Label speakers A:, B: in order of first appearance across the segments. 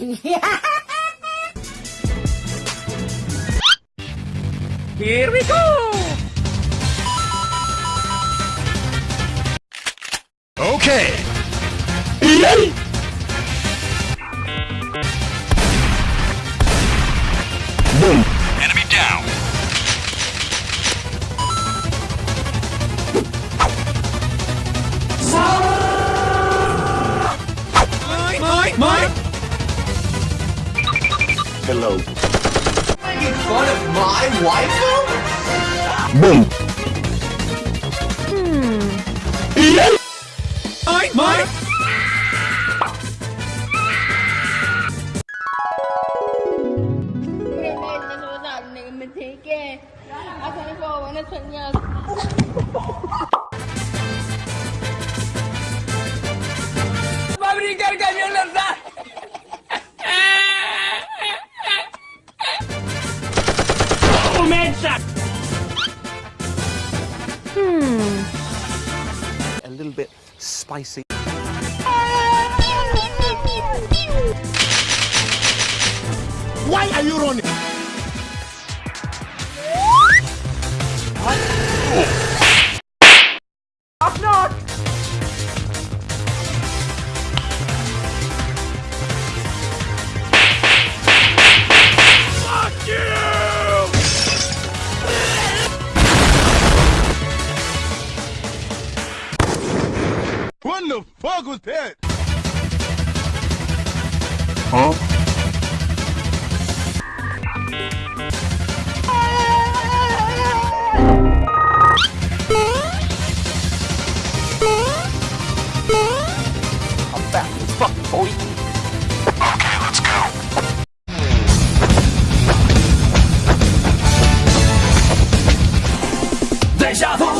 A: Here we go!
B: Okay. Boom. hello.
C: Making fun of my wife?
B: Boom.
A: Hmm.
D: I, my. mình thấy kìa, anh thấy cô, anh thấy nhật. ¡Comienza!
A: Hmm. a
E: little bit spicy.
B: Why are you running? The fuck was that? Huh?
E: I'm back as fuck, boy.
B: Okay, let's go.
A: Deja vu!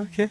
E: Okay.